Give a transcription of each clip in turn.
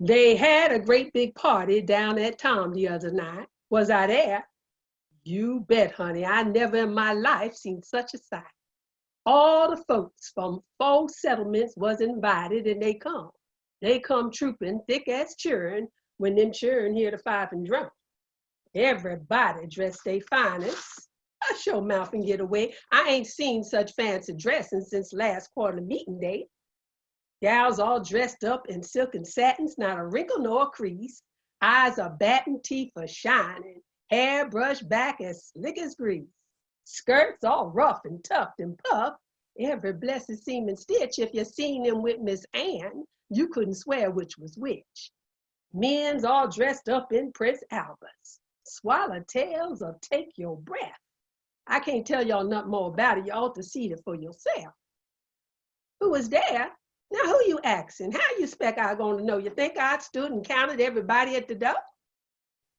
They had a great big party down at Tom the other night. Was I there? You bet, honey. I never in my life seen such a sight. All the folks from four settlements was invited and they come. They come trooping thick as churn when them churn hear the fife and drum. Everybody dressed they finest. I show mouth and get away. I ain't seen such fancy dressing since last quarter meeting day. Gals all dressed up in silk and satins, not a wrinkle nor a crease. Eyes are batting, teeth are shining, hair brushed back as slick as grease. Skirts all rough and tucked and puffed. Every blessed seeming stitch, if you seen them with Miss Ann, you couldn't swear which was which. Men's all dressed up in Prince Albert's. Swallowtails or take your breath. I can't tell y'all nothing more about it. You ought to see it for yourself. Who was there? Now, who you asking? How you expect I to know? You think I stood and counted everybody at the door?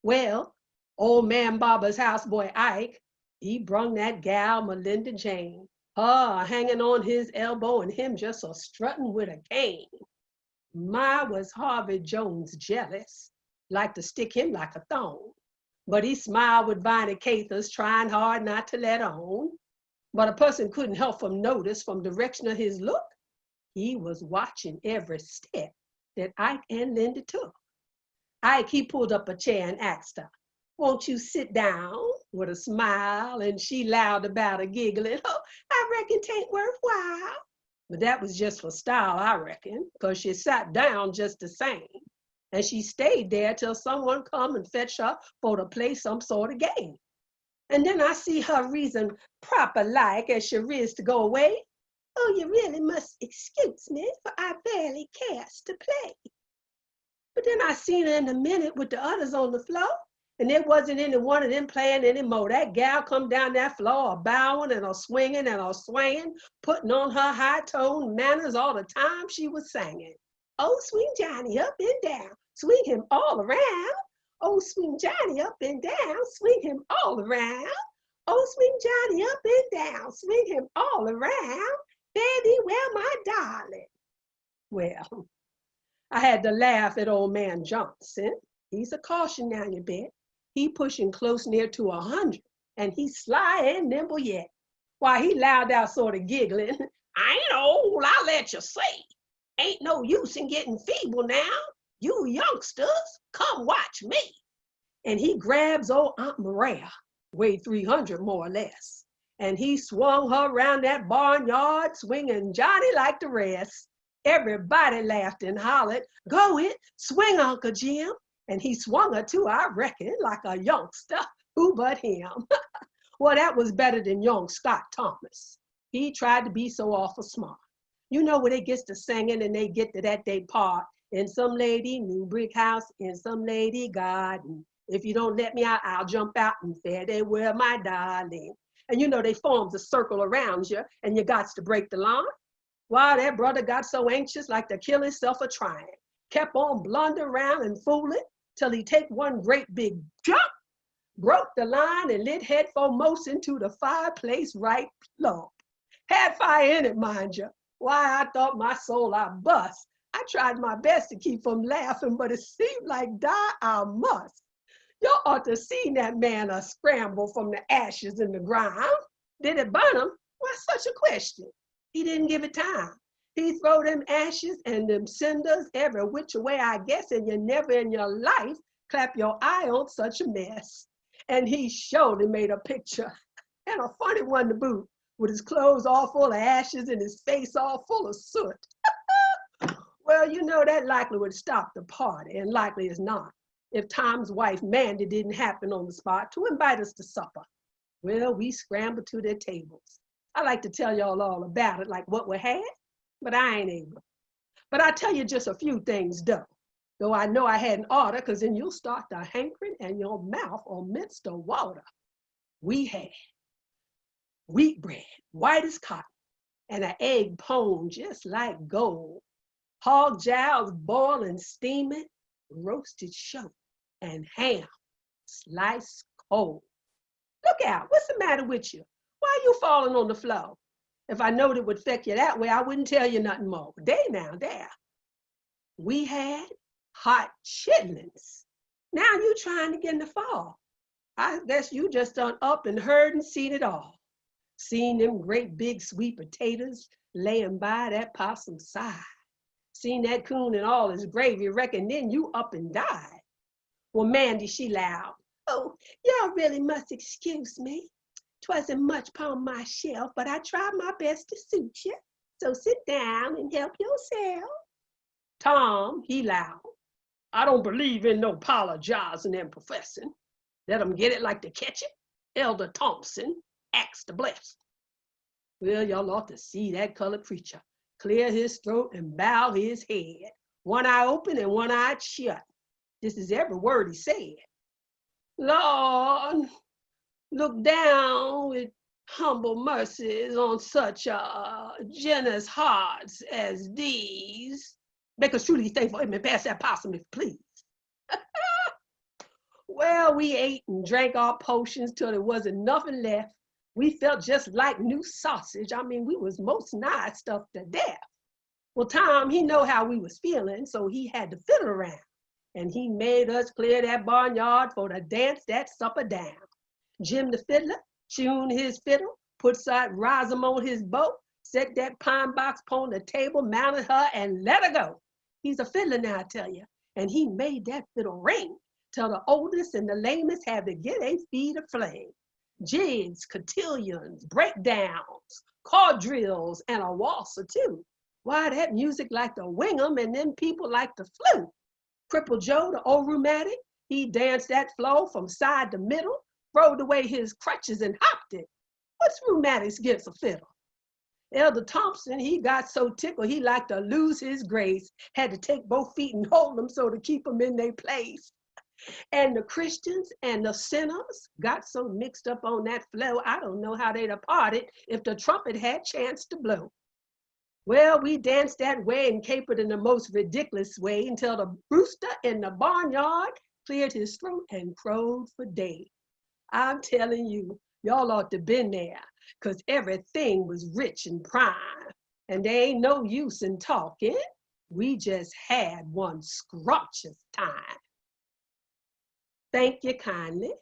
Well, old man Barber's houseboy Ike, he brung that gal Melinda Jane, her hanging on his elbow and him just a strutting with a cane. My was Harvey Jones jealous, like to stick him like a thong. But he smiled with Viney Cathers, trying hard not to let on. But a person couldn't help from notice from direction of his look he was watching every step that Ike and Linda took. Ike, he pulled up a chair and asked her, won't you sit down with a smile? And she loud about a giggling, oh, I reckon tain't worthwhile. But that was just for style, I reckon, because she sat down just the same. And she stayed there till someone come and fetch her for to play some sort of game. And then I see her reason proper like as she riz to go away. Oh, you really must excuse me, for I barely cares to play. But then I seen her in a minute with the others on the floor, and there wasn't any one of them playing anymore. That gal come down that floor, a bowing and a swinging and a swaying, putting on her high tone manners all the time she was singing. Oh, swing Johnny up and down, swing him all around. Oh, swing Johnny up and down, swing him all around. Oh, swing Johnny up and down, swing him all around. Well, my darling. Well, I had to laugh at old man Johnson. He's a caution now, you bet. He pushing close near to a hundred, and he's sly and nimble yet. Why, he loud out sort of giggling. I ain't old, I'll let you see. Ain't no use in getting feeble now. You youngsters, come watch me. And he grabs old Aunt Maria, weighed 300 more or less and he swung her around that barnyard, swinging Johnny like the rest. Everybody laughed and hollered, go it, swing Uncle Jim. And he swung her too, I reckon, like a youngster, who but him. well, that was better than young Scott Thomas. He tried to be so awful smart. You know when they gets to singing and they get to that day part, in some lady new brick house, in some lady garden. If you don't let me out, I'll jump out and fare they where my darling. And you know, they forms a circle around you and you got to break the line. Why, that brother got so anxious like to kill himself a trying. Kept on blundering around and fooling till he take one great big jump, broke the line and lit head foremost into the fireplace right plump. Had fire in it, mind you. Why, I thought my soul I bust. I tried my best to keep from laughing, but it seemed like die I must. You ought to seen that man a scramble from the ashes in the ground. Did it burn him? Why such a question? He didn't give it time. He throw them ashes and them cinders every which way, I guess, and you never in your life clap your eye on such a mess. And he surely made a picture, and a funny one to boot, with his clothes all full of ashes and his face all full of soot. well, you know that likely would stop the party, and likely is not if Tom's wife Mandy didn't happen on the spot to invite us to supper. Well, we scrambled to their tables. I like to tell y'all all about it, like what we had, but I ain't able. But I'll tell you just a few things though. Though I know I had an order, because then you'll start the hankering and your mouth will mince the water. We had wheat bread, white as cotton, and an egg pone just like gold. Hog jowls boiling, steaming, roasted shoat, and ham, sliced cold. Look out, what's the matter with you? Why are you falling on the floor? If I knowed it would affect you that way, I wouldn't tell you nothing more. Day now, there. We had hot chitlins. Now you trying to get in the fall. I guess you just done up and heard and seen it all. Seen them great big sweet potatoes laying by that possum's side. Seen that coon and all his gravy, reckon then you up and died. Well, Mandy, she loud. Oh, y'all really must excuse me. Twasn't much upon my shelf, but I tried my best to suit you. So sit down and help yourself. Tom, he loud. I don't believe in no apologizing and professing. Let 'em get it like they catch it. Elder Thompson, axe the blessed. Well, y'all ought to see that colored preacher clear his throat and bow his head, one eye open and one eye shut. This is every word he said. Lord, look down with humble mercies on such uh, generous hearts as these. Make us truly thankful. Amen. Pass that possum, if please. well, we ate and drank our potions till there wasn't nothing left. We felt just like new sausage. I mean, we was most nigh stuffed to death. Well, Tom, he know how we was feeling, so he had to fiddle around. And he made us clear that barnyard for to dance that supper down. Jim the fiddler tuned his fiddle, put side rhythm on his boat, set that pine box upon the table, mounted her, and let her go. He's a fiddler now, I tell you. And he made that fiddle ring till the oldest and the lamest had to get a feed of flame. Jigs, cotillions, breakdowns, quadrilles, and a waltz or two. Why, that music like the wing 'em and them people like the flute. Cripple Joe, the old rheumatic, he danced that flow from side to middle, throwed away his crutches and hopped it. What's rheumatics against a fiddle? Elder Thompson, he got so tickled, he like to lose his grace. Had to take both feet and hold them so to keep them in their place. And the Christians and the sinners got so mixed up on that flow, I don't know how they'd have parted if the trumpet had chance to blow. Well, we danced that way and capered in the most ridiculous way until the rooster in the barnyard cleared his throat and crowed for day. I'm telling you, y'all ought to been there, cause everything was rich and prime. And there ain't no use in talking. We just had one scrumptious time. Thank you kindly.